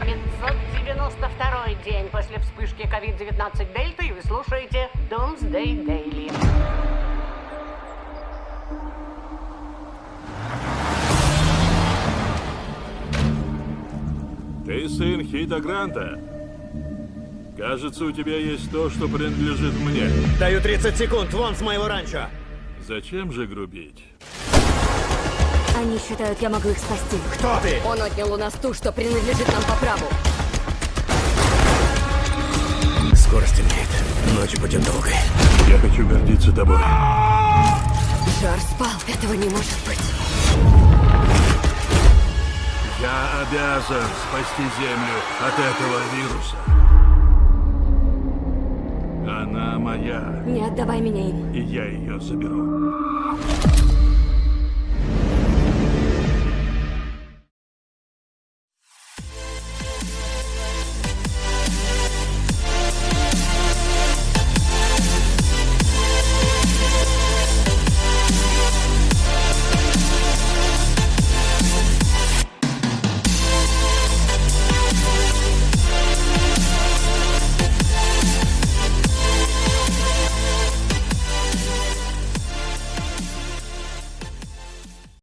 идет 592 день после вспышки COVID-19 Дельта, и вы слушаете Doomsday Daily. Ты сын Хита Гранта. Кажется, у тебя есть то, что принадлежит мне. Даю 30 секунд, вон с моего ранчо. Зачем же грубить? Они считают, я могу их спасти. Кто ты? Он отнял у нас ту, что принадлежит нам по праву. Скоро стемнеет. Ночь будет долгой. Я хочу гордиться тобой. Жар спал, этого не может быть. Я обязан спасти Землю от этого вируса. Она моя, Не отдавай меня им. и я ее заберу.